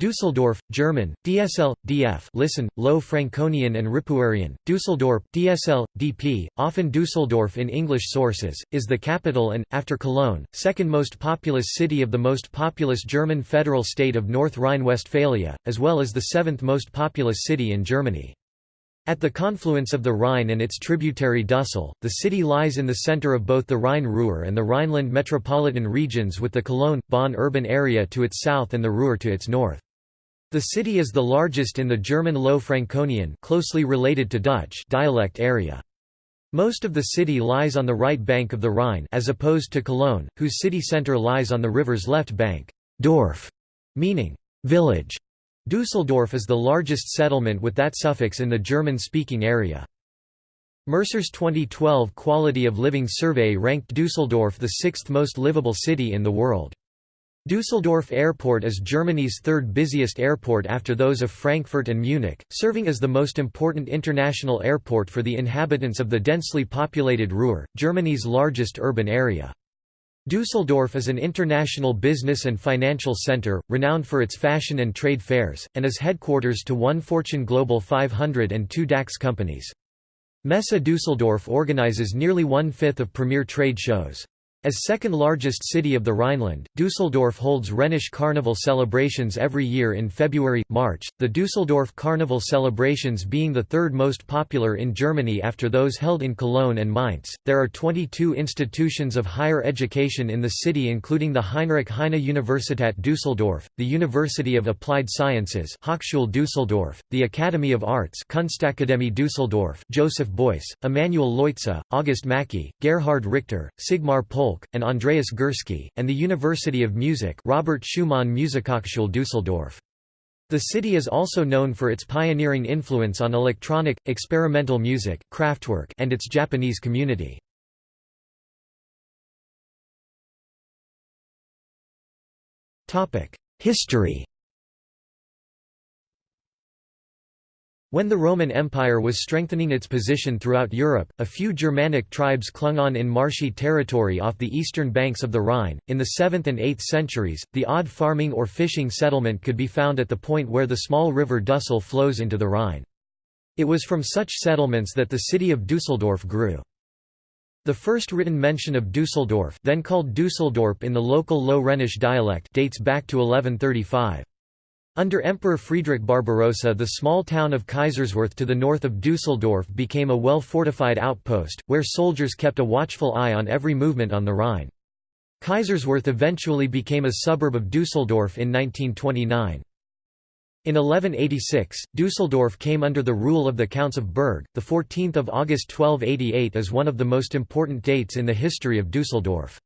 Düsseldorf, German, DSL, DF listen, Low Franconian and Ripuarian, Düsseldorf, DSL, DP, often Düsseldorf in English sources, is the capital and, after Cologne, second most populous city of the most populous German federal state of North Rhine-Westphalia, as well as the seventh most populous city in Germany. At the confluence of the Rhine and its tributary Dussel, the city lies in the center of both the Rhine-Ruhr and the Rhineland metropolitan regions with the Cologne-Bonn urban area to its south and the Ruhr to its north. The city is the largest in the German Low Franconian closely related to Dutch dialect area. Most of the city lies on the right bank of the Rhine as opposed to Cologne, whose city centre lies on the river's left bank. Dorf, meaning village. Dusseldorf is the largest settlement with that suffix in the German-speaking area. Mercer's 2012 Quality of Living Survey ranked Dusseldorf the sixth most livable city in the world. Düsseldorf Airport is Germany's third busiest airport after those of Frankfurt and Munich, serving as the most important international airport for the inhabitants of the densely populated Ruhr, Germany's largest urban area. Düsseldorf is an international business and financial center, renowned for its fashion and trade fairs, and is headquarters to one Fortune Global 500 and two DAX companies. Messe Düsseldorf organizes nearly one-fifth of premier trade shows. As second largest city of the Rhineland, Düsseldorf holds Rhenish Carnival celebrations every year in February, March, the Düsseldorf Carnival celebrations being the third most popular in Germany after those held in Cologne and Mainz. There are 22 institutions of higher education in the city including the Heinrich Heine Universität Düsseldorf, the University of Applied Sciences Hochschule Düsseldorf, the Academy of Arts Kunstakademie Düsseldorf Joseph Beuys, Emanuel Leutze, August Macke, Gerhard Richter, Sigmar Polke and Andreas Gursky, and the University of Music Robert Schumann Musikhochschule Düsseldorf. The city is also known for its pioneering influence on electronic, experimental music Kraftwerk and its Japanese community. History When the Roman Empire was strengthening its position throughout Europe, a few Germanic tribes clung on in marshy territory off the eastern banks of the Rhine. In the 7th and 8th centuries, the odd farming or fishing settlement could be found at the point where the small river Dussel flows into the Rhine. It was from such settlements that the city of Düsseldorf grew. The first written mention of Düsseldorf then called Düsseldorp in the local Low Rhenish dialect dates back to 1135. Under Emperor Friedrich Barbarossa the small town of Kaiserswerth to the north of Dusseldorf became a well-fortified outpost, where soldiers kept a watchful eye on every movement on the Rhine. Kaiserswerth eventually became a suburb of Dusseldorf in 1929. In 1186, Dusseldorf came under the rule of the Counts of Berg. The 14th of August 1288 is one of the most important dates in the history of Dusseldorf.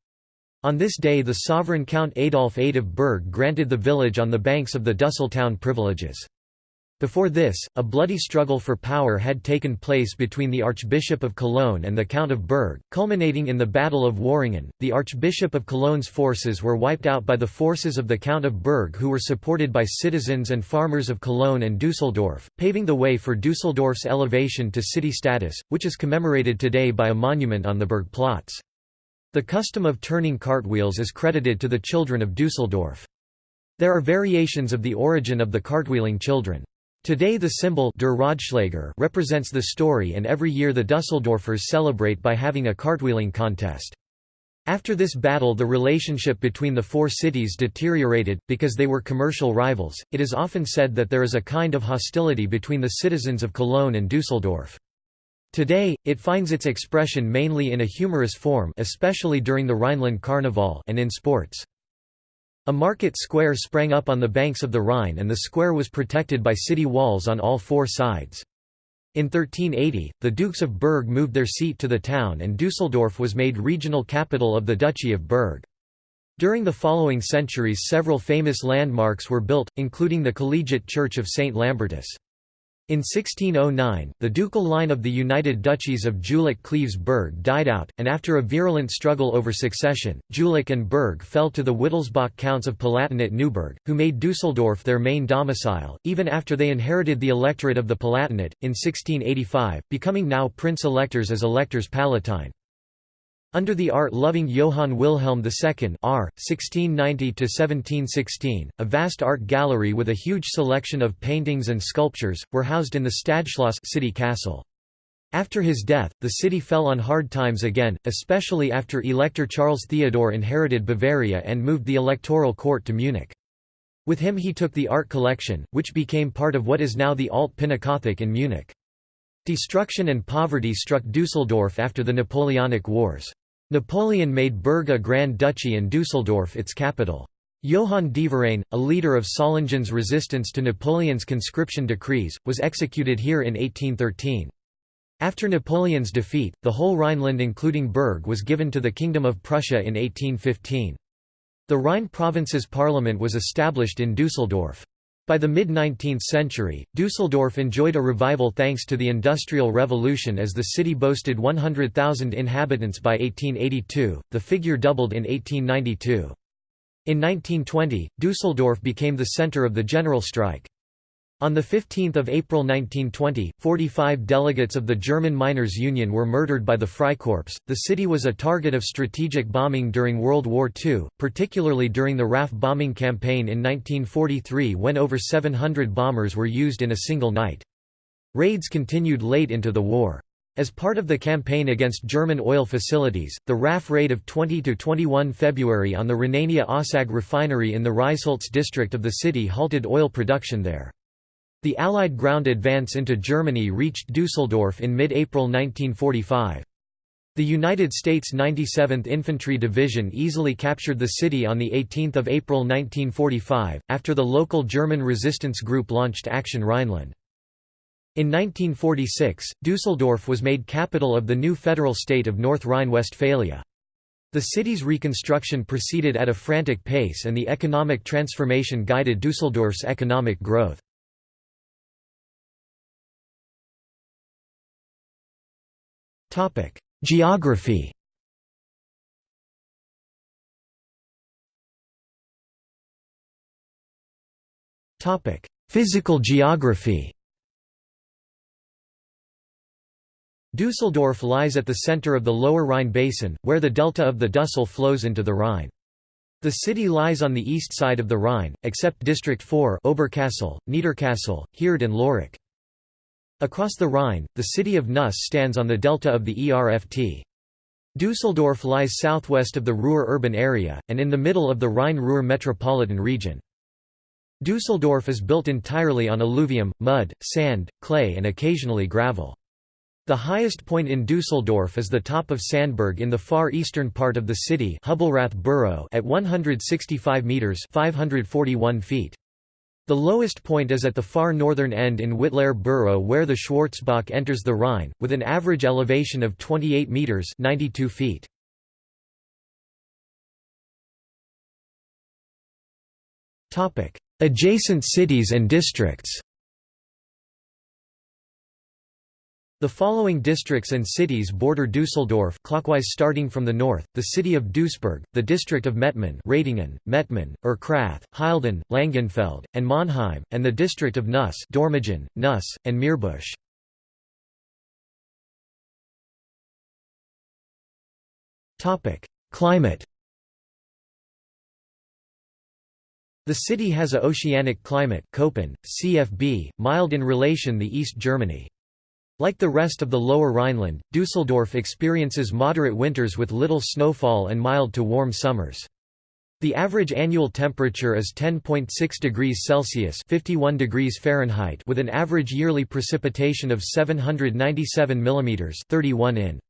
On this day the sovereign Count Adolf of Berg granted the village on the banks of the Dussel town privileges. Before this, a bloody struggle for power had taken place between the Archbishop of Cologne and the Count of Berg, culminating in the Battle of Worringen. The Archbishop of Cologne's forces were wiped out by the forces of the Count of Berg, who were supported by citizens and farmers of Cologne and Dusseldorf, paving the way for Dusseldorf's elevation to city status, which is commemorated today by a monument on the Burgplatz. The custom of turning cartwheels is credited to the children of Dusseldorf. There are variations of the origin of the cartwheeling children. Today the symbol Der represents the story and every year the Dusseldorfers celebrate by having a cartwheeling contest. After this battle the relationship between the four cities deteriorated, because they were commercial rivals. It is often said that there is a kind of hostility between the citizens of Cologne and Dusseldorf. Today, it finds its expression mainly in a humorous form especially during the Rhineland Carnival and in sports. A market square sprang up on the banks of the Rhine and the square was protected by city walls on all four sides. In 1380, the Dukes of Berg moved their seat to the town and Dusseldorf was made regional capital of the Duchy of Berg. During the following centuries several famous landmarks were built, including the Collegiate Church of St. Lambertus. In 1609, the ducal line of the United Duchies of Jülich-Cleves-Berg died out, and after a virulent struggle over succession, Jülich and Berg fell to the Wittelsbach Counts of Palatinate-Neuburg, who made Dusseldorf their main domicile, even after they inherited the electorate of the Palatinate, in 1685, becoming now prince-electors as electors palatine. Under the art-loving Johann Wilhelm II R. 1690–1716, a vast art gallery with a huge selection of paintings and sculptures, were housed in the Stadtschloss city castle. After his death, the city fell on hard times again, especially after Elector Charles Theodore inherited Bavaria and moved the electoral court to Munich. With him he took the art collection, which became part of what is now the Alt Pinakothek in Munich. Destruction and poverty struck Dusseldorf after the Napoleonic Wars. Napoleon made Berg a Grand Duchy and Dusseldorf its capital. Johann Deverein, a leader of Solingen's resistance to Napoleon's conscription decrees, was executed here in 1813. After Napoleon's defeat, the whole Rhineland including Berg was given to the Kingdom of Prussia in 1815. The Rhine province's parliament was established in Dusseldorf. By the mid-19th century, Dusseldorf enjoyed a revival thanks to the Industrial Revolution as the city boasted 100,000 inhabitants by 1882, the figure doubled in 1892. In 1920, Dusseldorf became the center of the general strike. On 15 April 1920, 45 delegates of the German Miners' Union were murdered by the Freikorps. The city was a target of strategic bombing during World War II, particularly during the RAF bombing campaign in 1943 when over 700 bombers were used in a single night. Raids continued late into the war. As part of the campaign against German oil facilities, the RAF raid of 20–21 February on the Rhenania-Ossag refinery in the Reisholz district of the city halted oil production there. The Allied ground advance into Germany reached Dusseldorf in mid-April 1945. The United States 97th Infantry Division easily captured the city on 18 April 1945, after the local German resistance group launched Action Rhineland. In 1946, Dusseldorf was made capital of the new federal state of North Rhine-Westphalia. The city's reconstruction proceeded at a frantic pace and the economic transformation guided Dusseldorf's economic growth. Geography Physical geography Dusseldorf lies at the center of the lower Rhine basin, where the delta of the Dussel flows into the Rhine. The city lies on the east side of the Rhine, except District 4 Oberkassel, Niederkassel, Heerdt and Lörick. Across the Rhine, the city of Neuss stands on the delta of the Erft. Dusseldorf lies southwest of the Ruhr urban area, and in the middle of the Rhine-Ruhr metropolitan region. Dusseldorf is built entirely on alluvium, mud, sand, clay and occasionally gravel. The highest point in Dusseldorf is the top of Sandberg in the far eastern part of the city Hübelrath borough, at 165 metres 541 feet. The lowest point is at the far northern end in Wittlaer Borough where the Schwarzbach enters the Rhine, with an average elevation of 28 metres 92 feet. Adjacent cities and districts The following districts and cities border Düsseldorf clockwise starting from the north, the city of Duisburg, the district of Mettmann Ratingen, Mettmann, Erkrath, Hilden, Langenfeld, and Monheim, and the district of Neuss Dormagen, Neuss, and Meerbusch. Climate The city has a oceanic climate Köppen, CFB, mild in relation the East Germany. Like the rest of the Lower Rhineland, Dusseldorf experiences moderate winters with little snowfall and mild to warm summers. The average annual temperature is 10.6 degrees Celsius (51 degrees Fahrenheit) with an average yearly precipitation of 797 mm (31 in).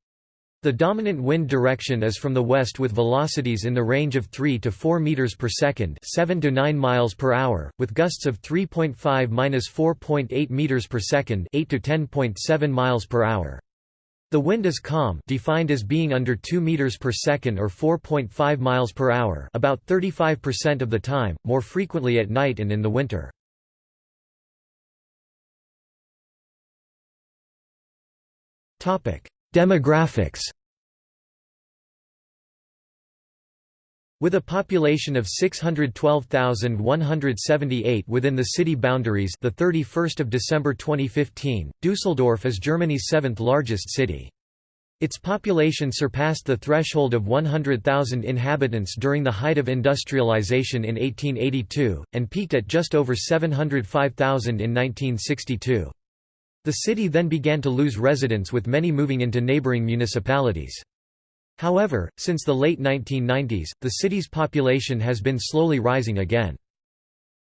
The dominant wind direction is from the west with velocities in the range of 3 to 4 meters per second, 7 to 9 miles per hour, with gusts of 3.5-4.8 meters per second, 8 to 10.7 miles per hour. The wind is calm, defined as being under 2 meters per second or 4.5 miles per hour, about 35% of the time, more frequently at night and in the winter. Topic: Demographics With a population of 612,178 within the city boundaries the 31st of December 2015, Düsseldorf is Germany's seventh largest city. Its population surpassed the threshold of 100,000 inhabitants during the height of industrialization in 1882, and peaked at just over 705,000 in 1962. The city then began to lose residents with many moving into neighboring municipalities. However, since the late 1990s, the city's population has been slowly rising again.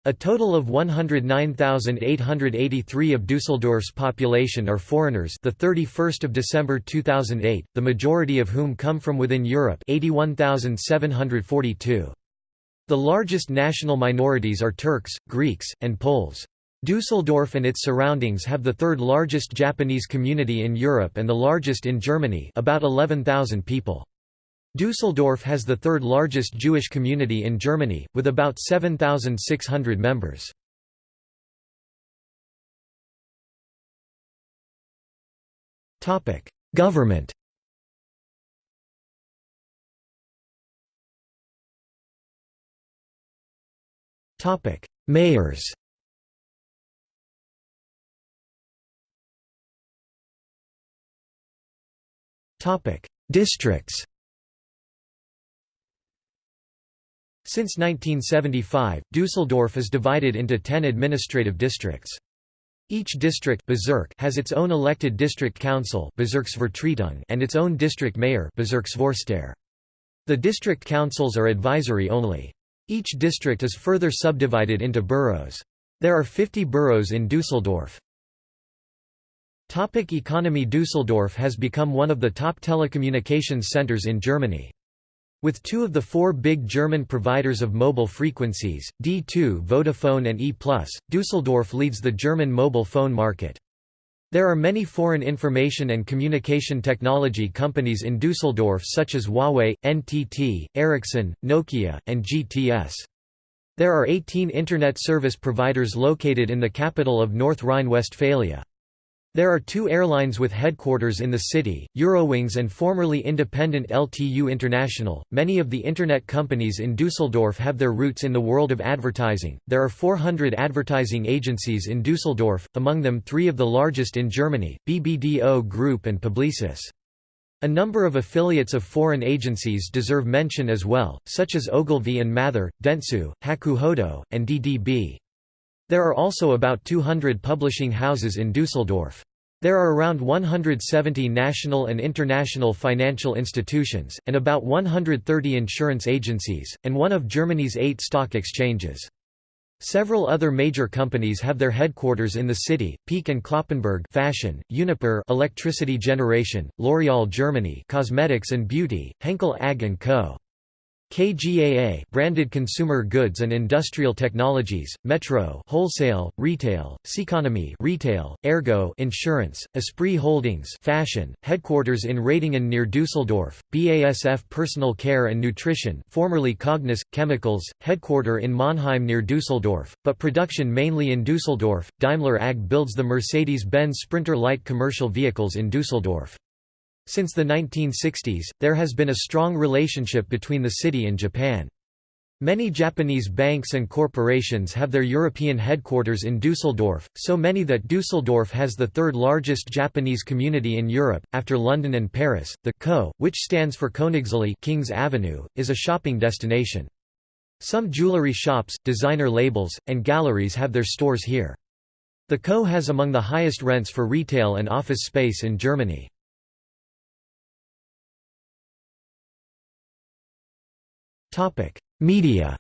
A total of 109,883 of Dusseldorf's population are foreigners the 31st of December 2008, the majority of whom come from within Europe 81,742. The largest national minorities are Turks, Greeks, and Poles. Dusseldorf and its surroundings have the third largest Japanese community in Europe and the largest in Germany about 11,000 people. Dusseldorf has the third largest Jewish community in Germany, with about 7,600 members. Government Mayors Districts Since 1975, Dusseldorf is divided into ten administrative districts. Each district has its own elected district council and its own district mayor The district councils are advisory only. Each district is further subdivided into boroughs. There are 50 boroughs in Dusseldorf. Topic economy Dusseldorf has become one of the top telecommunications centers in Germany. With two of the four big German providers of mobile frequencies, D2 Vodafone and E+, Dusseldorf leads the German mobile phone market. There are many foreign information and communication technology companies in Dusseldorf such as Huawei, NTT, Ericsson, Nokia, and GTS. There are 18 Internet service providers located in the capital of North Rhine-Westphalia. There are two airlines with headquarters in the city, Eurowings and formerly independent LTU International. Many of the Internet companies in Dusseldorf have their roots in the world of advertising. There are 400 advertising agencies in Dusseldorf, among them three of the largest in Germany, BBDO Group and Publicis. A number of affiliates of foreign agencies deserve mention as well, such as Ogilvy and Mather, Dentsu, Hakuhodo, and DDB. There are also about 200 publishing houses in Dusseldorf. There are around 170 national and international financial institutions, and about 130 insurance agencies, and one of Germany's eight stock exchanges. Several other major companies have their headquarters in the city: Peek and Cloppenburg, fashion; Uniper, electricity generation; L'Oréal Germany, cosmetics and beauty; Henkel AG & Co. KGaA branded consumer goods and industrial technologies, Metro wholesale, retail, Ceconomy retail, Ergo insurance, Esprit Holdings fashion, headquarters in Ratingen near Dusseldorf, BASF personal care and nutrition formerly Cognis, chemicals, headquarter in Mannheim near Dusseldorf, but production mainly in Dusseldorf. Daimler AG builds the Mercedes-Benz Sprinter light commercial vehicles in Dusseldorf. Since the 1960s, there has been a strong relationship between the city and Japan. Many Japanese banks and corporations have their European headquarters in Dusseldorf, so many that Dusseldorf has the third largest Japanese community in Europe, after London and Paris. The Kö, which stands for Königsallee King's Avenue, is a shopping destination. Some jewelry shops, designer labels, and galleries have their stores here. The Kö has among the highest rents for retail and office space in Germany. Media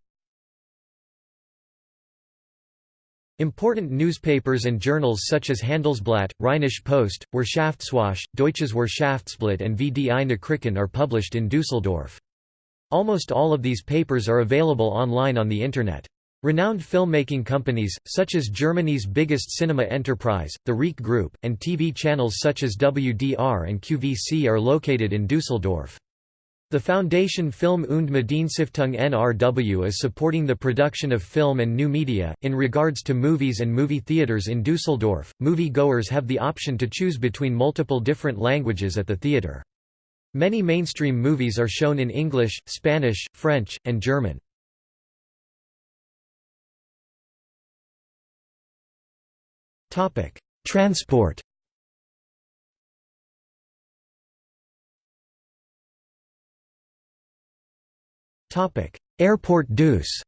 Important newspapers and journals such as Handelsblatt, Rheinische Post, Wirtschaftswoche, Deutsches Wirtschaftsblatt and VDI Nachrichten are published in Dusseldorf. Almost all of these papers are available online on the Internet. Renowned filmmaking companies, such as Germany's biggest cinema enterprise, the Riech Group, and TV channels such as WDR and QVC are located in Dusseldorf. The Foundation Film und Medienstiftung NRW is supporting the production of film and new media. In regards to movies and movie theaters in Dusseldorf, movie goers have the option to choose between multiple different languages at the theater. Many mainstream movies are shown in English, Spanish, French, and German. Transport Airport Deuce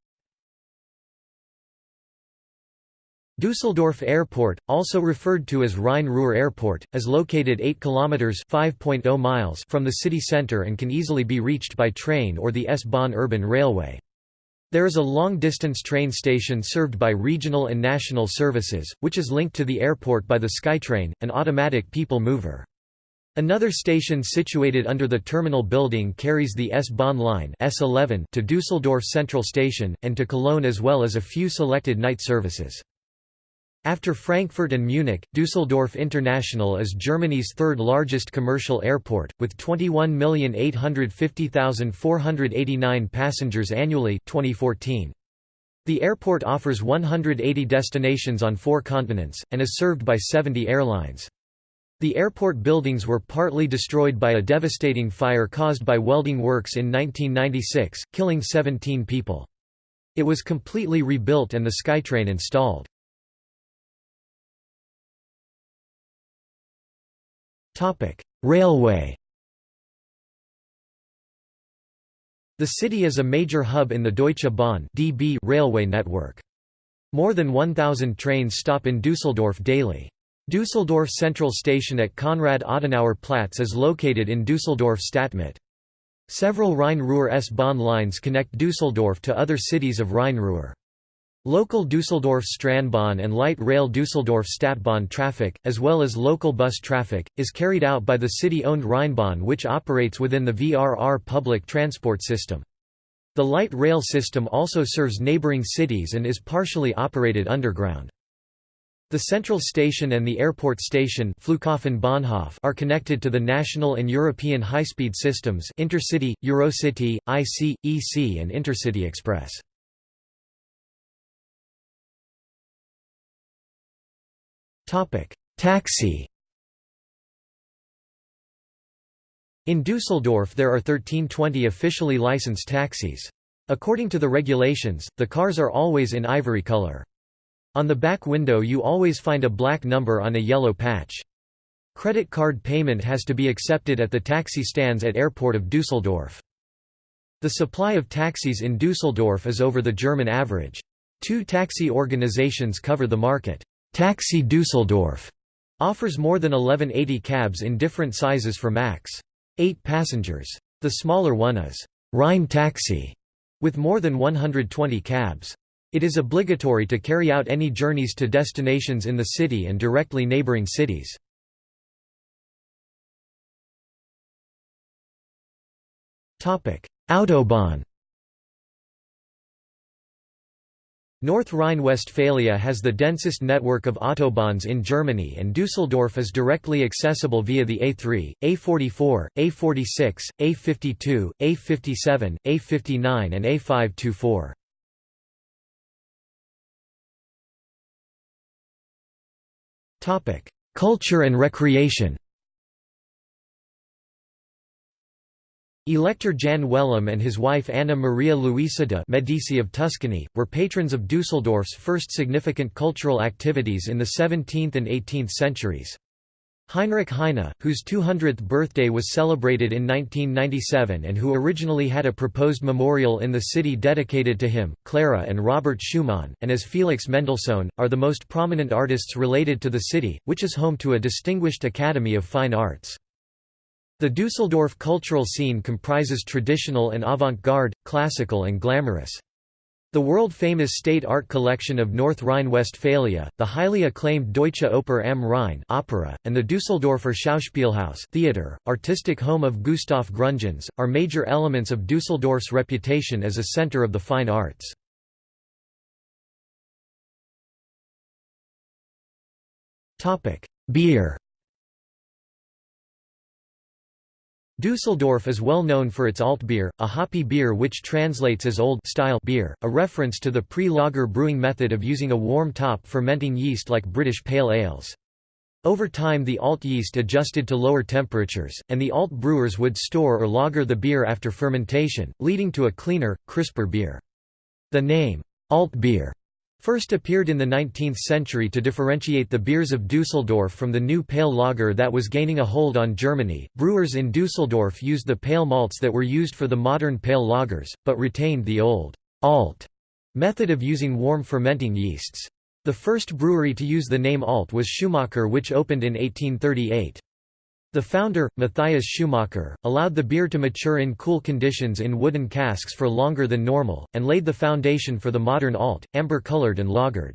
Düsseldorf Airport, also referred to as Rhein-Ruhr Airport, is located 8 kilometers (5.0 miles) from the city center and can easily be reached by train or the S-Bahn urban railway. There is a long-distance train station served by regional and national services, which is linked to the airport by the SkyTrain, an automatic people mover. Another station situated under the terminal building carries the S-Bahn line S11 to Düsseldorf Central Station, and to Cologne as well as a few selected night services. After Frankfurt and Munich, Düsseldorf International is Germany's third largest commercial airport, with 21,850,489 passengers annually 2014. The airport offers 180 destinations on four continents, and is served by 70 airlines. The airport buildings were partly destroyed by a devastating fire caused by welding works in 1996, killing 17 people. It was completely rebuilt and the SkyTrain installed. Railway The city is a major hub in the Deutsche Bahn (DB) railway network. More than 1,000 trains stop in Düsseldorf daily. Düsseldorf Central Station at Konrad-Adenauer-Platz is located in Düsseldorf Stadtmitte. Several Rhein-Ruhr S-Bahn lines connect Düsseldorf to other cities of Rhein-Ruhr. Local Düsseldorf Straßenbahn and light rail Düsseldorf Stadtbahn traffic, as well as local bus traffic, is carried out by the city-owned Rheinbahn which operates within the VRR public transport system. The light rail system also serves neighboring cities and is partially operated underground. The central station and the airport station are connected to the national and European high-speed systems Intercity, Eurocity, IC, EC and Intercity Express. Taxi In Dusseldorf there are 1320 officially licensed taxis. According to the regulations, the cars are always in ivory color. On the back window you always find a black number on a yellow patch. Credit card payment has to be accepted at the taxi stands at airport of Düsseldorf. The supply of taxis in Düsseldorf is over the German average. Two taxi organizations cover the market. Taxi Düsseldorf offers more than 1180 cabs in different sizes for max. 8 passengers. The smaller one is Rhine Taxi, with more than 120 cabs. It is obligatory to carry out any journeys to destinations in the city and directly neighboring cities. Autobahn North Rhine-Westphalia has the densest network of autobahns in Germany and Düsseldorf is directly accessible via the A3, A44, A46, A52, A57, A59 and A524. Culture and recreation Elector Jan Wellem and his wife Anna Maria Luisa de' Medici of Tuscany, were patrons of Dusseldorf's first significant cultural activities in the 17th and 18th centuries. Heinrich Heine, whose 200th birthday was celebrated in 1997 and who originally had a proposed memorial in the city dedicated to him, Clara and Robert Schumann, and as Felix Mendelssohn, are the most prominent artists related to the city, which is home to a distinguished Academy of Fine Arts. The Dusseldorf cultural scene comprises traditional and avant-garde, classical and glamorous. The world-famous state art collection of North Rhine-Westphalia, the highly acclaimed Deutsche Oper am Rhein opera, and the Düsseldorfer Schauspielhaus theater, artistic home of Gustav Gründgens, are major elements of Düsseldorf's reputation as a center of the fine arts. Beer Düsseldorf is well known for its Altbier, a hoppy beer which translates as old style beer, a reference to the pre-lager brewing method of using a warm top fermenting yeast like British pale ales. Over time the alt yeast adjusted to lower temperatures, and the alt brewers would store or lager the beer after fermentation, leading to a cleaner, crisper beer. The name, alt beer, first appeared in the 19th century to differentiate the beers of Dusseldorf from the new pale lager that was gaining a hold on Germany. Brewers in Dusseldorf used the pale malts that were used for the modern pale lagers, but retained the old alt method of using warm fermenting yeasts. The first brewery to use the name Alt was Schumacher which opened in 1838. The founder, Matthias Schumacher, allowed the beer to mature in cool conditions in wooden casks for longer than normal, and laid the foundation for the modern alt, amber-colored and lagered.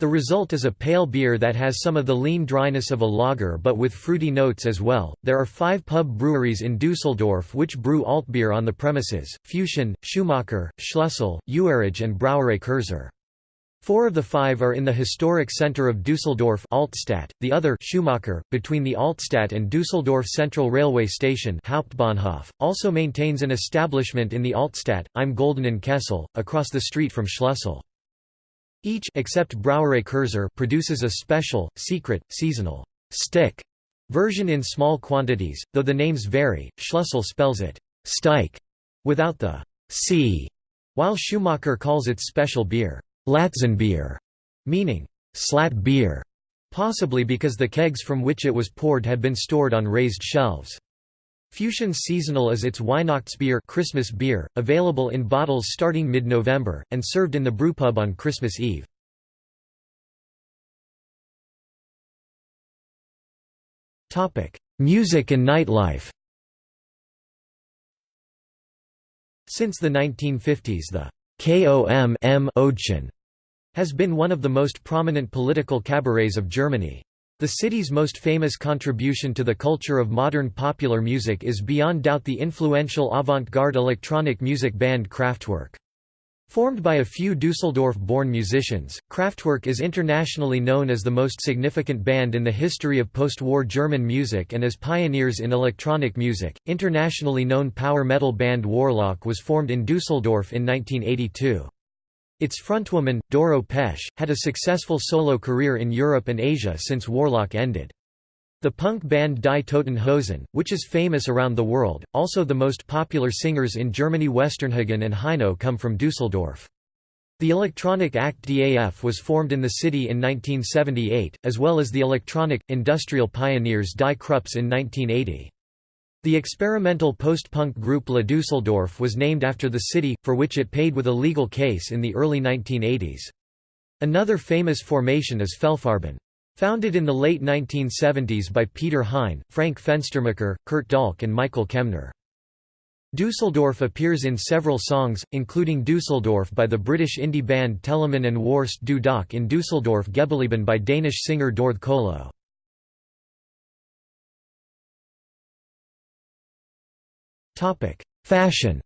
The result is a pale beer that has some of the lean dryness of a lager but with fruity notes as well. There are five pub breweries in Dusseldorf which brew alt beer on the premises Füchschen, Schumacher, Schlussel, Uerige, and Brauerei Kurzer. Four of the five are in the historic center of Dusseldorf Altstadt, the other Schumacher, between the Altstadt and Dusseldorf Central Railway Station Hauptbahnhof, also maintains an establishment in the Altstadt, Im Goldenen Kessel, across the street from Schlussel. Each except Brauerei Kurzer produces a special, secret, seasonal stick version in small quantities, though the names vary. Schlussel spells it Stike without the c, while Schumacher calls it special beer. Latzenbier, meaning slat beer, possibly because the kegs from which it was poured had been stored on raised shelves. Füchschen Seasonal is its Weihnachtsbier Christmas beer, available in bottles starting mid-November, and served in the brewpub on Christmas Eve. Music and nightlife Since the 1950s the KOM M has been one of the most prominent political cabarets of Germany. The city's most famous contribution to the culture of modern popular music is beyond doubt the influential avant-garde electronic music band Kraftwerk. Formed by a few Dusseldorf-born musicians, Kraftwerk is internationally known as the most significant band in the history of post-war German music and as pioneers in electronic music. Internationally known power metal band Warlock was formed in Dusseldorf in 1982. Its frontwoman, Doro Pesch, had a successful solo career in Europe and Asia since Warlock ended. The punk band Die Toten Hosen, which is famous around the world, also the most popular singers in Germany Westernhagen and Heino come from Dusseldorf. The electronic act DAF was formed in the city in 1978, as well as the electronic, industrial pioneers Die Krupps in 1980. The experimental post-punk group La Dusseldorf was named after the city, for which it paid with a legal case in the early 1980s. Another famous formation is Fehlfarben. Founded in the late 1970s by Peter Hein, Frank Fenstermacher, Kurt Dahlke and Michael Kemner. Dusseldorf appears in several songs, including Dusseldorf by the British indie band Teleman and Worst du in Dusseldorf Geblieben by Danish singer Dorthe Kollo. Fashion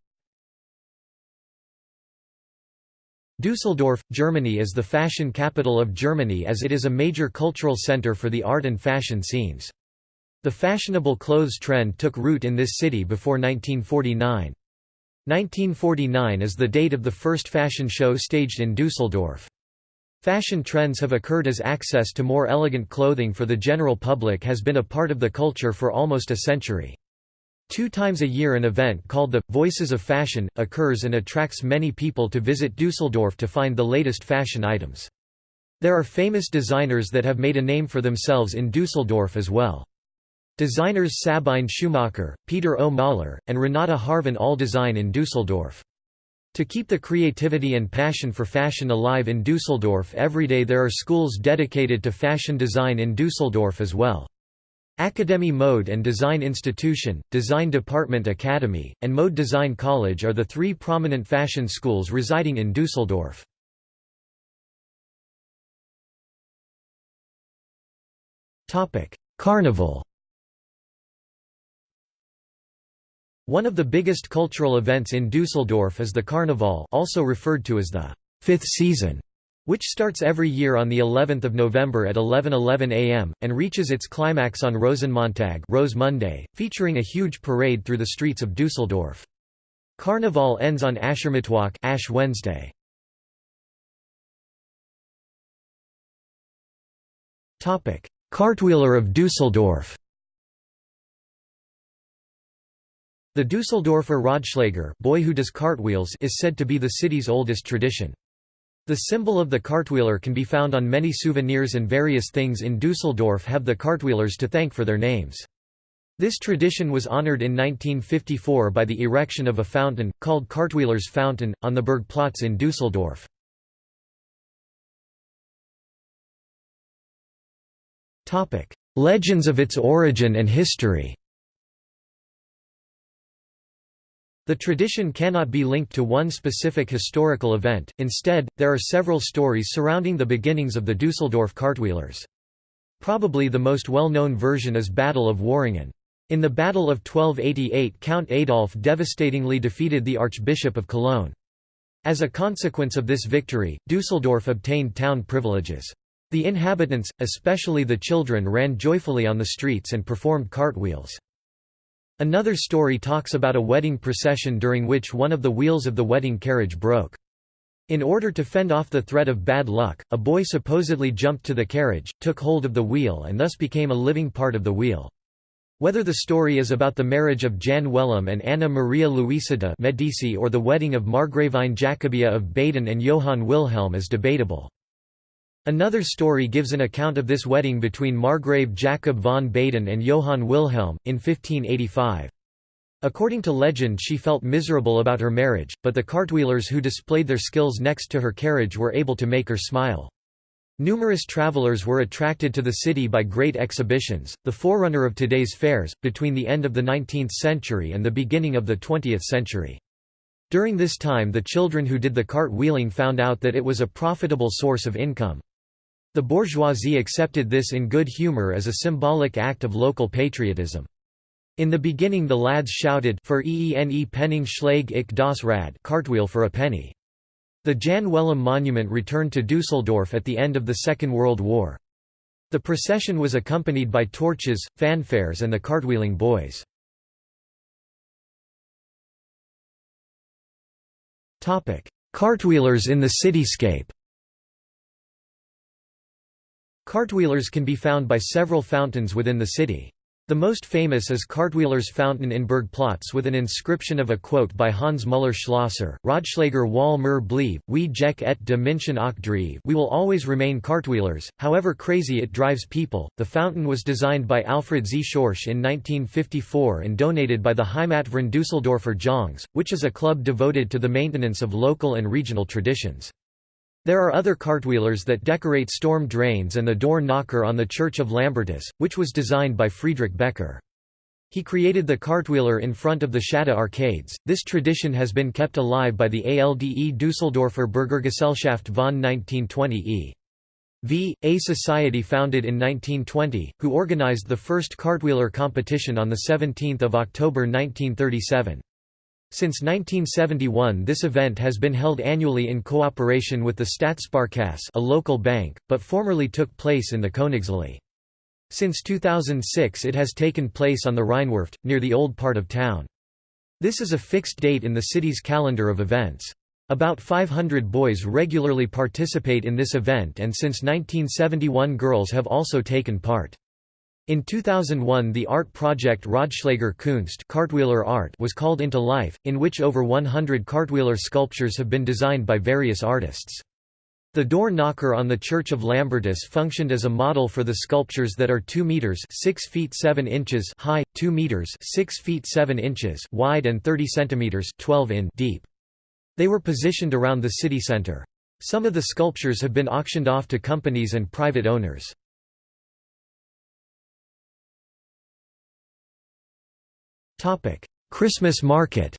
Dusseldorf, Germany is the fashion capital of Germany as it is a major cultural center for the art and fashion scenes. The fashionable clothes trend took root in this city before 1949. 1949 is the date of the first fashion show staged in Dusseldorf. Fashion trends have occurred as access to more elegant clothing for the general public has been a part of the culture for almost a century. Two times a year an event called the «Voices of Fashion» occurs and attracts many people to visit Dusseldorf to find the latest fashion items. There are famous designers that have made a name for themselves in Dusseldorf as well. Designers Sabine Schumacher, Peter O. Mahler, and Renata Harvan all design in Dusseldorf. To keep the creativity and passion for fashion alive in Dusseldorf every day there are schools dedicated to fashion design in Dusseldorf as well. Akademie Mode and Design Institution, Design Department Academy, and Mode Design College are the three prominent fashion schools residing in Dusseldorf. Carnival One of the biggest cultural events in Dusseldorf is the Carnival also referred to as the fifth season which starts every year on the 11th of November at 11:11 a.m. and reaches its climax on Rosenmontag, Rose Monday, featuring a huge parade through the streets of Dusseldorf. Carnival ends on Aschermittwoch, Ash Wednesday. Topic: Cartwheeler of Dusseldorf. The Dusseldorfer Radschläger, boy who does cartwheels, is said to be the city's oldest tradition. The symbol of the cartwheeler can be found on many souvenirs and various things in Dusseldorf have the cartwheelers to thank for their names. This tradition was honored in 1954 by the erection of a fountain, called Cartwheeler's Fountain, on the Burgplatz in Dusseldorf. Legends of its origin and history The tradition cannot be linked to one specific historical event, instead, there are several stories surrounding the beginnings of the Dusseldorf cartwheelers. Probably the most well-known version is Battle of Worringen. In the Battle of 1288 Count Adolf devastatingly defeated the Archbishop of Cologne. As a consequence of this victory, Dusseldorf obtained town privileges. The inhabitants, especially the children ran joyfully on the streets and performed cartwheels. Another story talks about a wedding procession during which one of the wheels of the wedding carriage broke. In order to fend off the threat of bad luck, a boy supposedly jumped to the carriage, took hold of the wheel and thus became a living part of the wheel. Whether the story is about the marriage of Jan Wellem and Anna Maria Luisa de' Medici or the wedding of Margravine Jacobea of Baden and Johann Wilhelm is debatable. Another story gives an account of this wedding between Margrave Jacob von Baden and Johann Wilhelm, in 1585. According to legend she felt miserable about her marriage, but the cartwheelers who displayed their skills next to her carriage were able to make her smile. Numerous travelers were attracted to the city by great exhibitions, the forerunner of today's fairs, between the end of the 19th century and the beginning of the 20th century. During this time the children who did the cart wheeling found out that it was a profitable source of income. The bourgeoisie accepted this in good humor as a symbolic act of local patriotism. In the beginning the lads shouted for eene penning schlag ich das Rad cartwheel for a penny. The Jan Wellem monument returned to Dusseldorf at the end of the Second World War. The procession was accompanied by torches, fanfares and the cartwheeling boys. Cartwheelers in the cityscape Cartwheelers can be found by several fountains within the city. The most famous is Cartwheelers Fountain in Burgplatz with an inscription of a quote by Hans Müller Schlosser, Radschläger wall mir blieb, wie Jeck et de München auch we will always remain cartwheelers, however crazy it drives people. The fountain was designed by Alfred Z. Schorsch in 1954 and donated by the Heimatverein Düsseldorfer Jongs, which is a club devoted to the maintenance of local and regional traditions. There are other cartwheelers that decorate storm drains and the door knocker on the Church of Lambertus, which was designed by Friedrich Becker. He created the cartwheeler in front of the Schadow arcades. This tradition has been kept alive by the ALDE Düsseldorfer Bürgergesellschaft von 1920 e. V. A society founded in 1920, who organized the first cartwheeler competition on 17 October 1937. Since 1971 this event has been held annually in cooperation with the Stadtsparkasse a local bank, but formerly took place in the Königsallee. Since 2006 it has taken place on the Rheinwerft, near the old part of town. This is a fixed date in the city's calendar of events. About 500 boys regularly participate in this event and since 1971 girls have also taken part. In 2001 the art project Radschläger Kunst cartwheeler art was called into life, in which over 100 cartwheeler sculptures have been designed by various artists. The door knocker on the Church of Lambertus functioned as a model for the sculptures that are 2 meters 6 feet 7 inches high, 2 meters 6 feet 7 inches wide and 30 centimeters 12 in deep. They were positioned around the city center. Some of the sculptures have been auctioned off to companies and private owners. Christmas market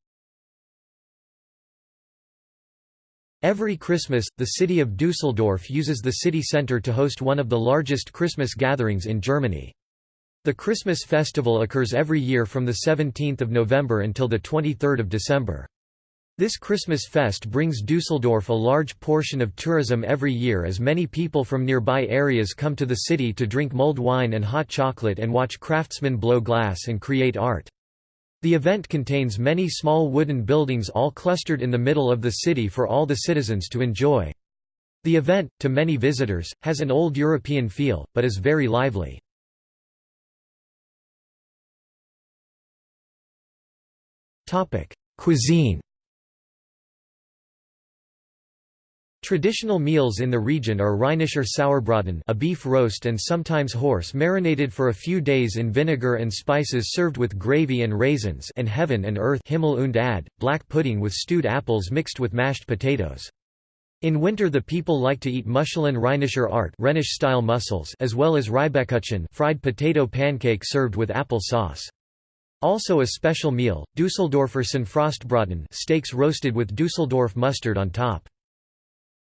Every Christmas, the city of Dusseldorf uses the city centre to host one of the largest Christmas gatherings in Germany. The Christmas festival occurs every year from 17 November until 23 December. This Christmas fest brings Dusseldorf a large portion of tourism every year as many people from nearby areas come to the city to drink mulled wine and hot chocolate and watch craftsmen blow glass and create art. The event contains many small wooden buildings all clustered in the middle of the city for all the citizens to enjoy. The event, to many visitors, has an old European feel, but is very lively. Cuisine Traditional meals in the region are Rheinischer Sauerbraten a beef roast and sometimes horse marinated for a few days in vinegar and spices served with gravy and raisins and heaven and earth Himmel und Erde, black pudding with stewed apples mixed with mashed potatoes. In winter the people like to eat Muscheln Rheinischer Art Rhenish-style mussels as well as Reibekuchen fried potato pancake served with apple sauce. Also a special meal, Düsseldorfer Sonnenfrostbraten steaks roasted with Düsseldorf mustard on top.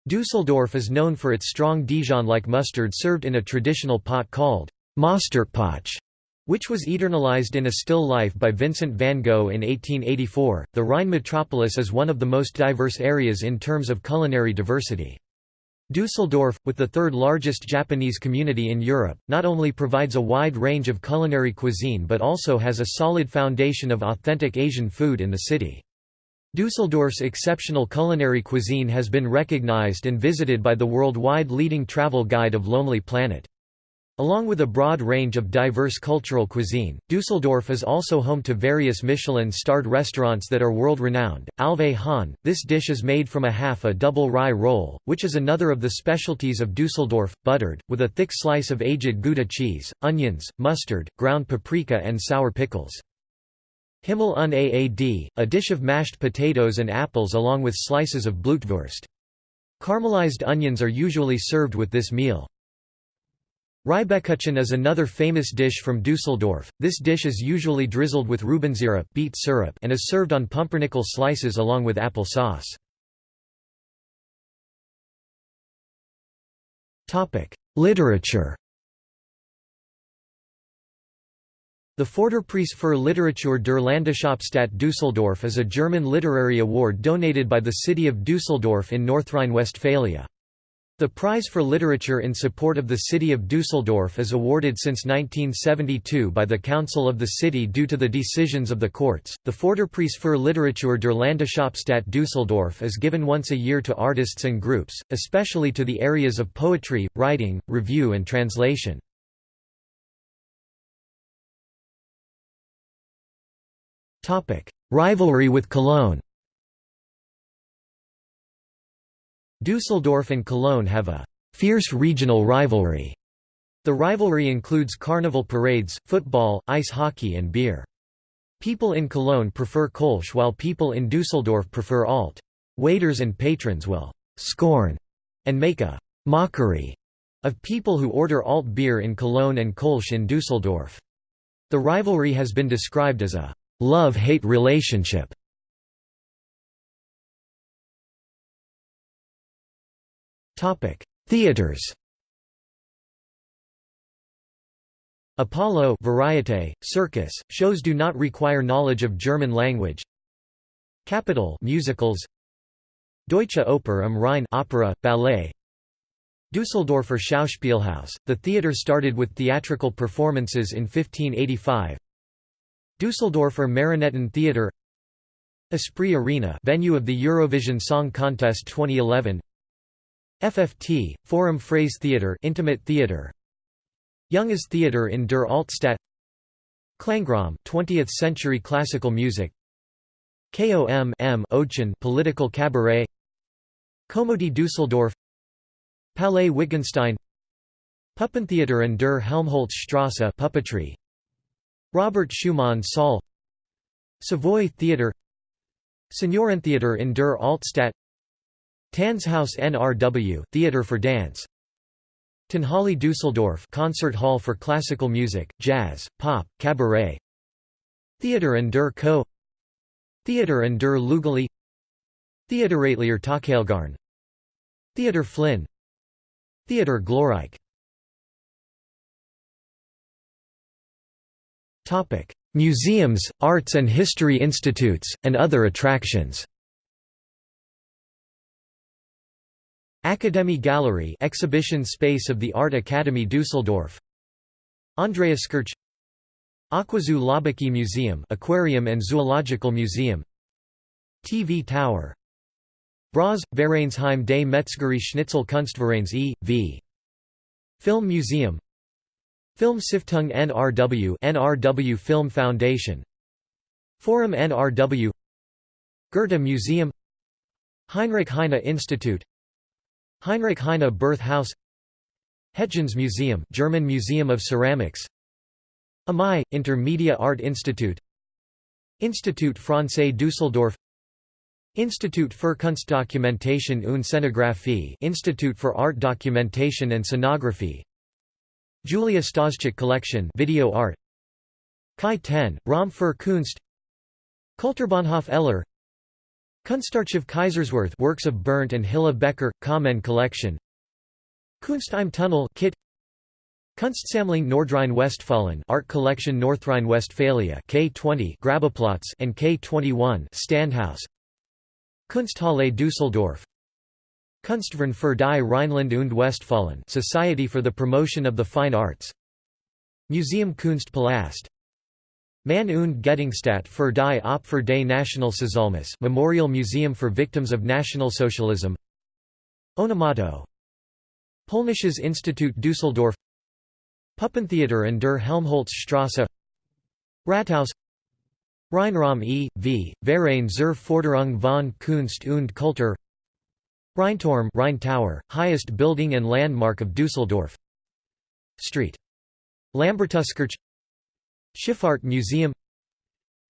Dusseldorf is known for its strong Dijon-like mustard served in a traditional pot called Mostertpöttche, which was eternalized in a still life by Vincent van Gogh in 1884. The Rhine metropolis is one of the most diverse areas in terms of culinary diversity. Dusseldorf, with the third largest Japanese community in Europe, not only provides a wide range of culinary cuisine but also has a solid foundation of authentic Asian food in the city. Dusseldorf's exceptional culinary cuisine has been recognized and visited by the worldwide leading travel guide of Lonely Planet. Along with a broad range of diverse cultural cuisine, Dusseldorf is also home to various Michelin-starred restaurants that are world-renowned. Halve Hahn, this dish is made from a half a double rye roll, which is another of the specialties of Dusseldorf, buttered, with a thick slice of aged Gouda cheese, onions, mustard, ground paprika and sour pickles. Himmel und Aad, a dish of mashed potatoes and apples along with slices of blutwurst. Caramelized onions are usually served with this meal. Reibekuchen is another famous dish from Dusseldorf. This dish is usually drizzled with Rubensyrup beet syrup and is served on pumpernickel slices along with apple sauce. Literature The Förderpreis für Literatur der Landeshauptstadt Düsseldorf is a German literary award donated by the city of Düsseldorf in North Rhine-Westphalia. The prize for literature in support of the city of Düsseldorf is awarded since 1972 by the council of the city due to the decisions of the courts. The Förderpreis für Literatur der Landeshauptstadt Düsseldorf is given once a year to artists and groups, especially to the areas of poetry, writing, review and translation. Rivalry with Cologne Dusseldorf and Cologne have a fierce regional rivalry. The rivalry includes carnival parades, football, ice hockey and beer. People in Cologne prefer Kolsch while people in Dusseldorf prefer Alt. Waiters and patrons will «scorn» and make a «mockery» of people who order Alt beer in Cologne and Kolsch in Dusseldorf. The rivalry has been described as a love-hate relationship. Topic: Theaters. Apollo Variete, circus, shows do not require knowledge of German language. Capital musicals. Deutsche Oper am Rhein opera, ballet. Düsseldorfer Schauspielhaus, the theatre started with theatrical performances in 1585. Düsseldorfer Marionettentheater Esprit Arena venue of the Eurovision Song Contest 2011 FFT, Forum Freies Theater intimate theater Junges Theater in der Altstadt Klangraum 20th century classical music KOM M Ochen political cabaret Komödie Düsseldorf Palais Wittgenstein Puppentheater in der Helmholtzstrasse puppetry Robert Schumann Saal Savoy Theatre Seniorentheater in der Altstadt Tanzhaus NRW Theater for Dance Tonhalle Düsseldorf Concert Hall for Classical Music, Jazz, Pop, Cabaret Theater in der Kö Theater in der Lugeli Theateratelier Takelgarn Theater Flin Theater Glorreich Museums, arts and history institutes, and other attractions. Academy Gallery exhibition space of the Art Academy Düsseldorf. Andreaskirche Aquazoo Löbbecke Museum Aquarium and Zoological Museum. TV Tower. Bras, Vereinsheim des Metzgerie Schnitzel Kunstvereins e.V. Film Museum Film Stiftung NRW NRW Film Foundation. Forum NRW Goethe Museum. Heinrich Heine Institute. Heinrich Heine Birth House. Hetjens Museum German Museum of Ceramics. AMI, Intermedia Art Institute. Institut Francais Düsseldorf. Institut für Kunstdokumentation und Scenographie Institute for Art Documentation and Scenography Julia Stoschek Collection Video Art. Kai 10, Raum für Kunst. Kulturbahnhof Eller. Kunstarchiv Kaiserswerth Works of Bernd and Hilla Becher Kamen Collection. Kunst im Tunnel Kit. Kunstsammlung Nordrhein-Westfalen Art Collection Nordrhein-Westphalia K20 Grabbeplatz and K21 Ständehaus. Kunsthalle Düsseldorf Kunstverein für die Rheinland und Westfalen Society for the Promotion of the Fine Arts. Museum Kunstpalast. Mann und Gedenkstätte für die Opfer des Nationalsozialismus Memorial Museum for Victims of National Socialism. Onomato. Polnisches Institut Düsseldorf. Puppentheater in der Helmholtzstraße. Rathaus. Rheinraum e.V., Verein zur Forderung von Kunst und Kultur Rheinturm Rhine Tower, highest building and landmark of Düsseldorf. Street. Lambertuskirch Schifffahrt Museum.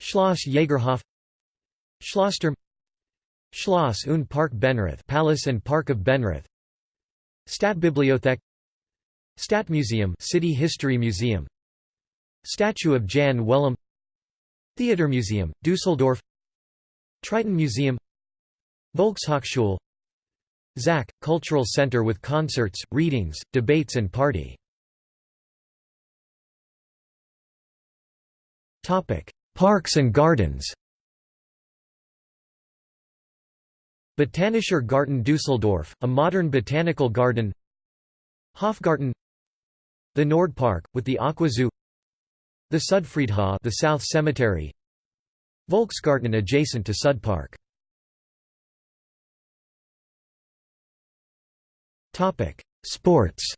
Schloss Jägerhof. Schlossturm Schloss und Park Benrath Palace and Park of Benrath Stadtbibliothek. Stadtmuseum City History Museum. Statue of Jan Wellem Theatermuseum, Düsseldorf. Triton Museum. Volkshochschule zakk, Cultural Center with concerts, readings, debates and party. Parks and gardens. Botanischer Garten Düsseldorf, a modern botanical garden. Hofgarten. The Nordpark, with the Aquazoo The Südfriedhof the South Cemetery. Volksgarten adjacent to Südpark Sports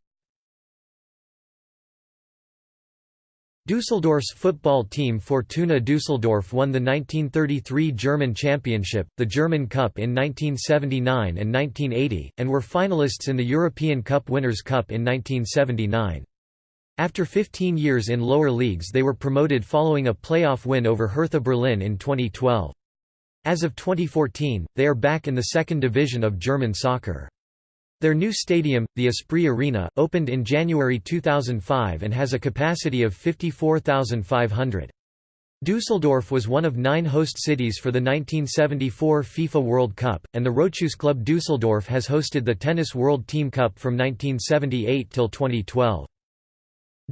Düsseldorf's football team Fortuna Düsseldorf won the 1933 German Championship, the German Cup in 1979 and 1980, and were finalists in the European Cup Winners' Cup in 1979. After 15 years in lower leagues they were promoted following a playoff win over Hertha Berlin in 2012. As of 2014, they are back in the second division of German soccer. Their new stadium, the Esprit Arena, opened in January 2005 and has a capacity of 54,500. Düsseldorf was one of nine host cities for the 1974 FIFA World Cup, and the Rochusclub Düsseldorf has hosted the Tennis World Team Cup from 1978 till 2012.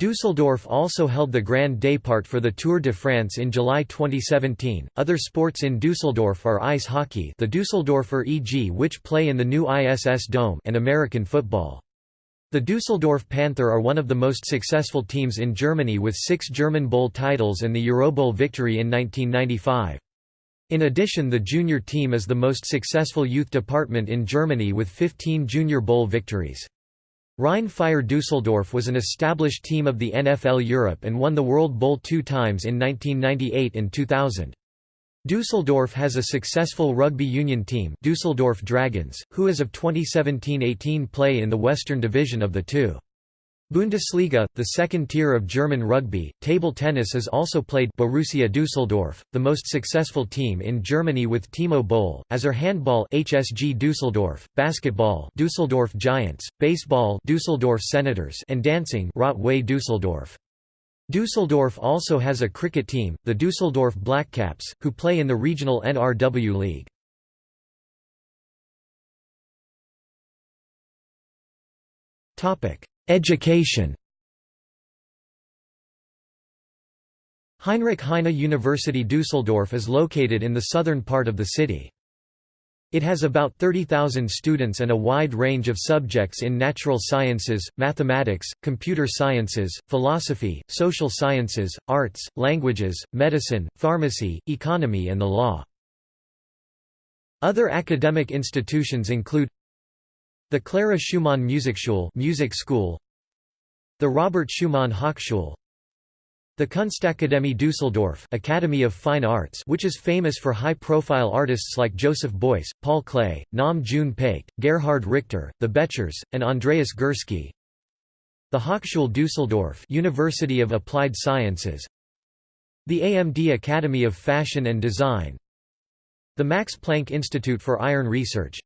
Düsseldorf also held the Grand Départ for the Tour de France in July 2017. Other sports in Düsseldorf are ice hockey, the Düsseldorfer EG, which play in the new ISS Dome, and American football. The Düsseldorf Panther are one of the most successful teams in Germany with six German Bowl titles and the Eurobowl victory in 1995. In addition the junior team is the most successful youth department in Germany with 15 Junior Bowl victories. Rhein-Fire Düsseldorf was an established team of the NFL Europe and won the World Bowl two times in 1998 and 2000. Düsseldorf has a successful rugby union team Düsseldorf Dragons, who as of 2017–18 play in the Western Division of the two. Bundesliga, the second tier of German rugby, table tennis is also played Borussia Düsseldorf, the most successful team in Germany with Timo Boll, as are handball HSG Düsseldorf, basketball Düsseldorf Giants, baseball Düsseldorf Senators and dancing Rot-Weiß Düsseldorf. Düsseldorf also has a cricket team, the Düsseldorf Blackcaps, who play in the regional NRW League. Topic: Education Heinrich Heine University Düsseldorf is located in the southern part of the city. It has about 30,000 students and a wide range of subjects in natural sciences, mathematics, computer sciences, philosophy, social sciences, arts, languages, medicine, pharmacy, economy and the law. Other academic institutions include the Clara Schumann Musikschule music school, the Robert Schumann Hochschule, The Kunstakademie Düsseldorf Academy of Fine Arts which is famous for high-profile artists like Joseph Beuys, Paul Klee, Nam June Paik, Gerhard Richter, the Bechers, and Andreas Gursky. The Hochschule Düsseldorf University of Applied Sciences. The AMD Academy of Fashion and Design. The Max Planck Institute for Iron Research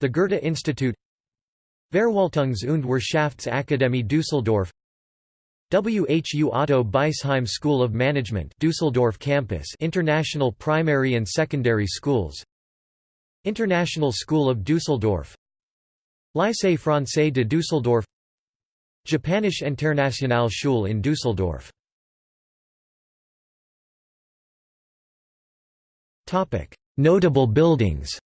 The Goethe Institute Verwaltungs- und Wirtschaftsakademie Düsseldorf WHU Otto Beisheim School of Management Düsseldorf Campus International Primary and Secondary Schools International School of Düsseldorf Lycée Français de Düsseldorf Japanische Internationalschule in Düsseldorf. Notable buildings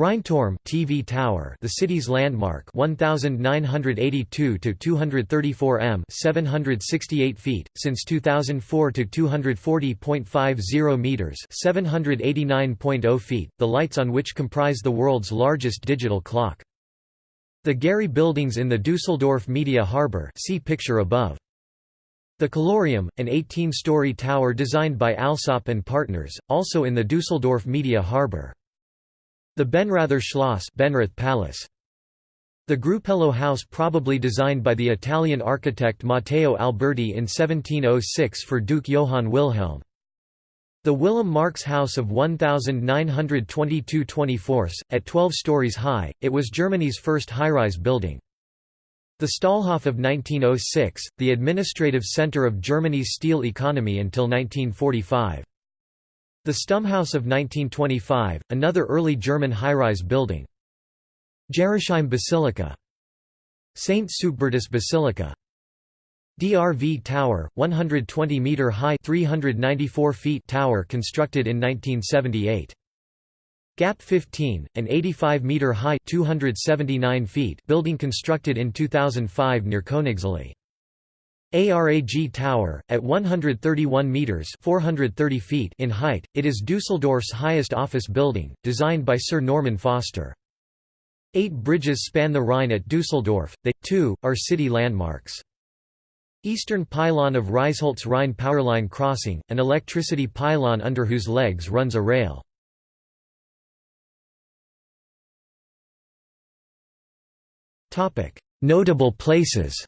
Rheinturm TV tower, the city's landmark, 1982 to 234 m, 768 feet, since 2004 to 240.50 meters, 789.0 feet, the lights on which comprise the world's largest digital clock. The Gehry buildings in the Düsseldorf Media Harbor, see picture above. The Colorium, an 18-story tower designed by Alsop and Partners, also in the Düsseldorf Media Harbor. The Benrather Schloss Benrath Palace. The Grupello House probably designed by the Italian architect Matteo Alberti in 1706 for Duke Johann Wilhelm. The Wilhelm Marx House of 1922 24 at 12 stories high, it was Germany's first high-rise building. The Stahlhof of 1906, the administrative center of Germany's steel economy until 1945. The Stummhaus of 1925, another early German high-rise building. Gerresheim Basilica. St. Suitbertus Basilica. DRV Tower, 120 meter high 394 feet tower constructed in 1978. Gap 15, an 85 meter high 279 feet building constructed in 2005 near Königsallee. ARAG Tower, at 131 metres 430 feet in height, it is Dusseldorf's highest office building, designed by Sir Norman Foster. Eight bridges span the Rhine at Dusseldorf, they, too, are city landmarks. Eastern pylon of Reisholz Rhine Powerline Crossing, an electricity pylon under whose legs runs a rail. Notable places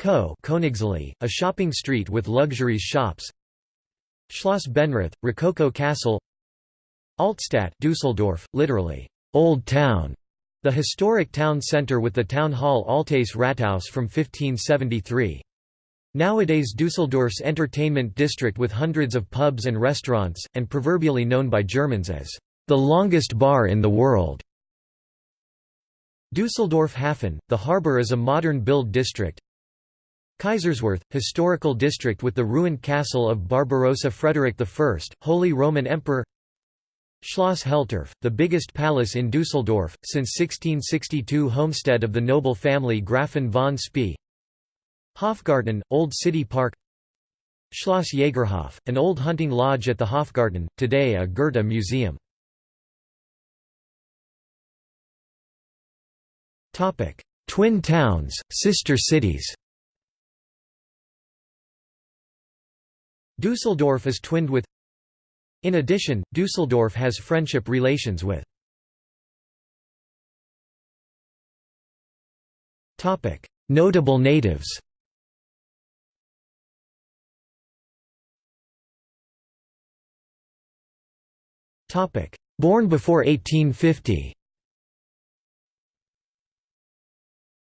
Co Königsallee, a shopping street with luxuries shops Schloss Benrath, Rococo Castle Altstadt Dusseldorf, literally, Old Town, the historic town centre with the town hall Altes Rathaus from 1573. Nowadays Dusseldorf's entertainment district with hundreds of pubs and restaurants, and proverbially known by Germans as, the longest bar in the world. Dusseldorf Hafen, the harbour is a modern build district, Kaiserswerth, historical district with the ruined castle of Barbarossa Frederick I, Holy Roman Emperor. Schloss Heltorf, the biggest palace in Dusseldorf, since 1662 homestead of the noble family Grafen von Spee. Hofgarten, Old City Park. Schloss Jägerhof, an old hunting lodge at the Hofgarten, today a Goethe museum. Twin towns, sister cities Dusseldorf is twinned with. In addition, Dusseldorf has friendship relations with. Notable natives. Born before 1850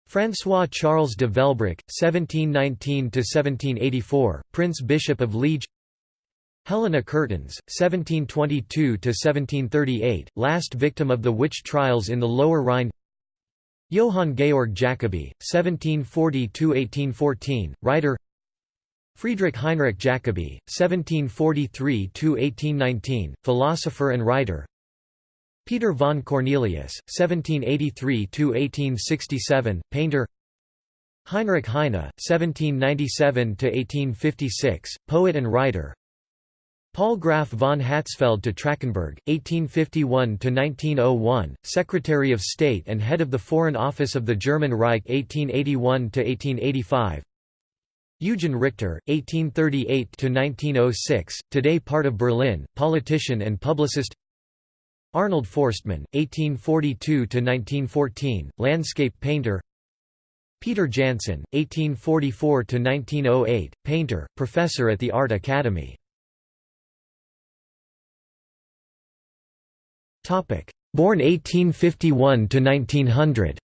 François Charles de Velbruck, 1719–1784, Prince Bishop of Liege. Helena Curtens, 1722–1738, last victim of the witch trials in the Lower Rhine. Johann Georg Jacobi, 1740–1814, writer. Friedrich Heinrich Jacobi, 1743–1819, philosopher and writer Peter von Cornelius, 1783–1867, painter Heinrich Heine, 1797–1856, poet and writer Paul Graf von Hatzfeldt to Trachenberg, 1851–1901, Secretary of State and head of the Foreign Office of the German Reich 1881–1885 Eugen Richter, 1838–1906, today part of Berlin, politician and publicist Arnold Forstmann, 1842–1914, landscape painter Peter Janssen, 1844–1908, painter, professor at the Art Academy Born 1851 to 1900.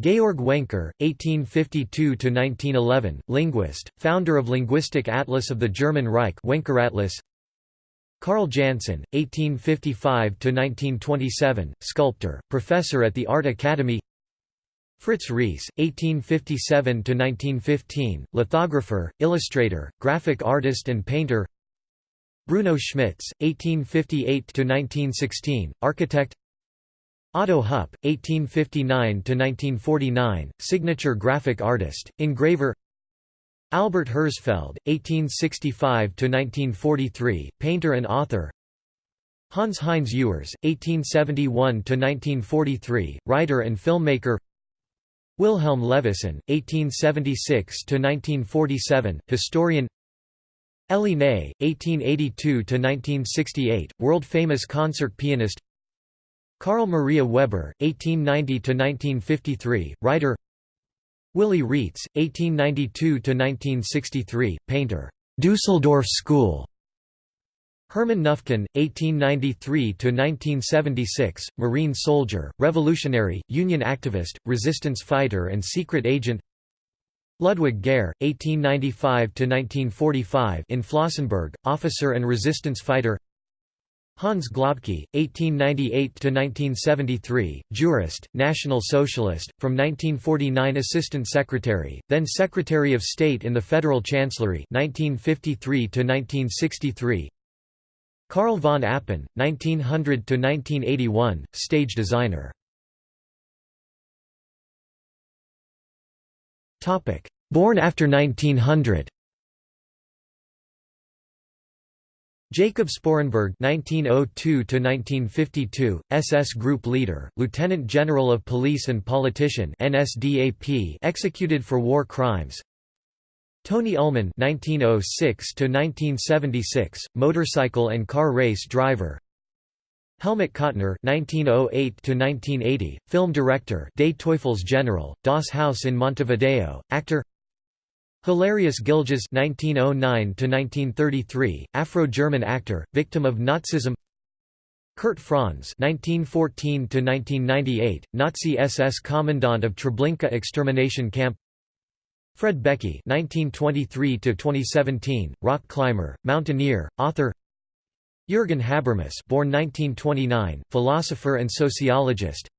Georg Wenker, 1852–1911, linguist, founder of Linguistic Atlas of the German Reich Wenkeratlas. Carl Janssen, 1855–1927, sculptor, professor at the Art Academy. Fritz Ries, 1857–1915, lithographer, illustrator, graphic artist and painter. Bruno Schmitz, 1858–1916, architect. Otto Hupp, 1859–1949, signature graphic artist, engraver Albert Herzfeld, 1865–1943, painter and author. Hans Heinz Ewers, 1871–1943, writer and filmmaker. Wilhelm Levison, 1876–1947, historian. Elly Ney, 1882–1968, world-famous concert pianist. Carl Maria Weber, 1890–1953, writer Willy Reitz, 1892–1963, painter Dusseldorf School. Hermann Knüfken, 1893–1976, Marine soldier, revolutionary, Union activist, resistance fighter and secret agent. Ludwig Gehre, 1895–1945 in Flossenburg, officer and resistance fighter Hans Globke, 1898–1973, jurist, National Socialist, from 1949 Assistant Secretary, then Secretary of State in the Federal Chancellery 1953–1963 Karl von Appen, 1900–1981, stage designer. Born after 1900 Jacob Sporrenberg (1902–1952), SS Group leader, Lieutenant General of Police and politician (NSDAP), executed for war crimes. Toni Ulmen (1906–1976), motorcycle and car race driver. Helmut Käutner (1908–1980), film director, Des Teufels General, Das Haus in Montevideo, actor. Hilarius Gilges (1909–1933), Afro-German actor, victim of Nazism. Kurt Franz (1914–1998), Nazi SS commandant of Treblinka extermination camp. Fred Beckey (1923–2017), rock climber, mountaineer, author. Jürgen Habermas born 1929, philosopher and sociologist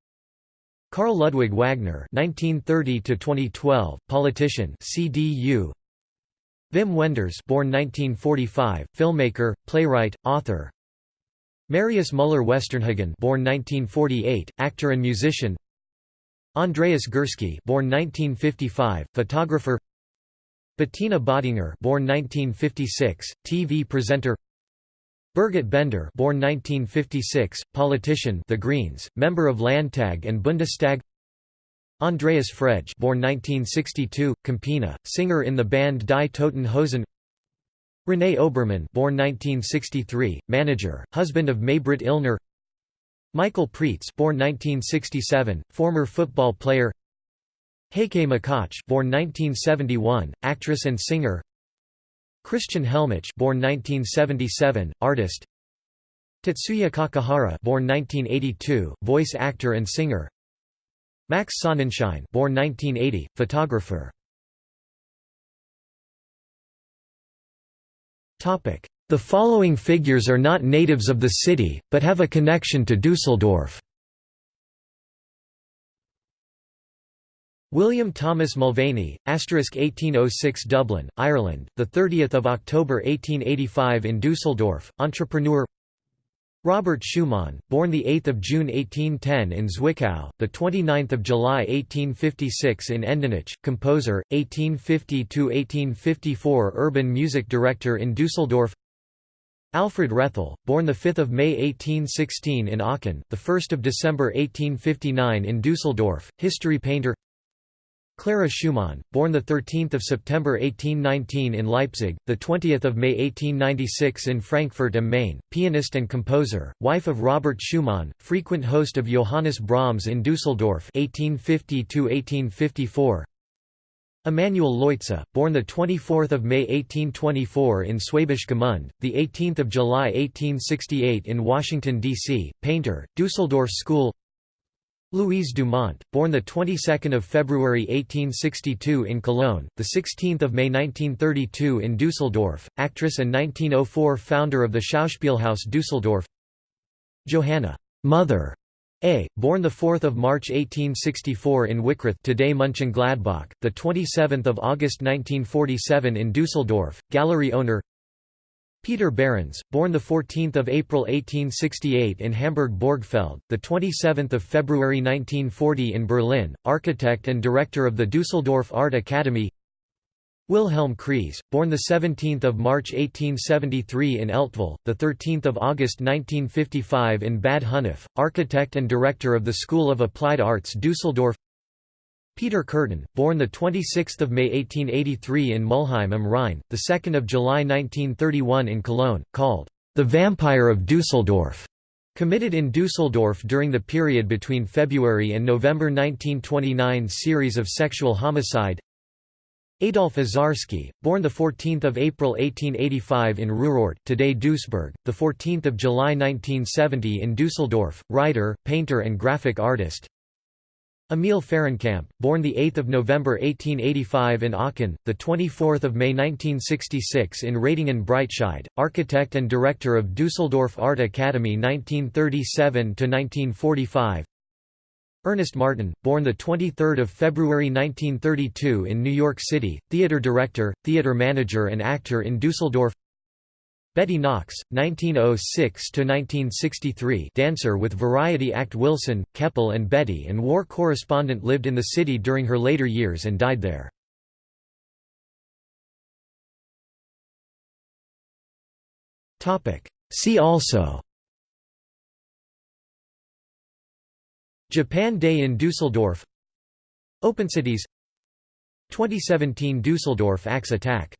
Karl Ludwig Wagner 1930–2012, politician CDU Wim Wenders born 1945, filmmaker, playwright, author. Marius Müller-Westernhagen born 1948, actor and musician. Andreas Gursky born 1955, photographer. Bettina Böttinger born 1956, TV presenter Birgit Bender born 1956, politician The Greens, member of Landtag and Bundestag. Andreas Frege born 1962, Campino, singer in the band Die Toten Hosen. René Obermann born 1963, manager, husband of Maybrit Illner. Michael Preetz born 1967, former football player. Heike Makatsch born 1971, actress and singer Christian Helmich born 1977, artist. Tetsuya Kakihara born 1982, voice actor and singer. Max Sonnenschein born 1980, photographer. The following figures are not natives of the city, but have a connection to Dusseldorf William Thomas Mulvany, asterisk 1806 Dublin, Ireland, the 30th of October 1885 in Dusseldorf, entrepreneur. Robert Schumann, born the 8th of June 1810 in Zwickau, the 29th of July 1856 in Endenich, composer, 1850 to 1854 urban music director in Düsseldorf. Alfred Rethel, born the 5th of May 1816 in Aachen, the 1st of December 1859 in Düsseldorf, history painter. Clara Schumann, born 13 September 1819 in Leipzig, 20 May 1896 in Frankfurt am Main, pianist and composer, wife of Robert Schumann, frequent host of Johannes Brahms in Düsseldorf 1850 Emanuel Leutze, born 24 May 1824 in Schwäbisch Gmünd, 18 July 1868 in Washington, D.C., painter, Düsseldorf School Louise Dumont, born the 22nd of February 1862 in Cologne, the 16th of May 1932 in Düsseldorf, actress and 1904 founder of the Schauspielhaus Düsseldorf. Johanna Mother Ey, born the 4th of March 1864 in Wickrath, today Mönchengladbach, the 27th of August 1947 in Düsseldorf, gallery owner. Peter Behrens, born 14 April 1868 in Hamburg-Borgfeld, 27 February 1940 in Berlin, architect and director of the Düsseldorf Art Academy. Wilhelm Kreis, born 17 March 1873 in Eltville, 13 August 1955 in Bad Honnef, architect and director of the School of Applied Arts Düsseldorf Peter Kürten, born 26 May 1883 in Mulheim am Rhein, 2 July 1931 in Cologne, called the Vampire of Dusseldorf, committed in Dusseldorf during the period between February and November 1929 series of sexual homicide. Adolf Uzarski, born 14 April 1885 in Ruhrort today Duisburg, 14 July 1970 in Dusseldorf, writer, painter and graphic artist Emil Fahrenkamp, born 8 November 1885 in Aachen, 24 May 1966 in Ratingen Breitscheid, architect and director of Düsseldorf Art Academy 1937–1945 Ernest Martin, born 23 February 1932 in New York City, theater director, theater manager and actor in Düsseldorf Betty Knox, 1906–1963 dancer with variety act Wilson, Keppel and Betty and war correspondent lived in the city during her later years and died there. See also Japan Day in Dusseldorf OpenCities 2017 Dusseldorf axe attack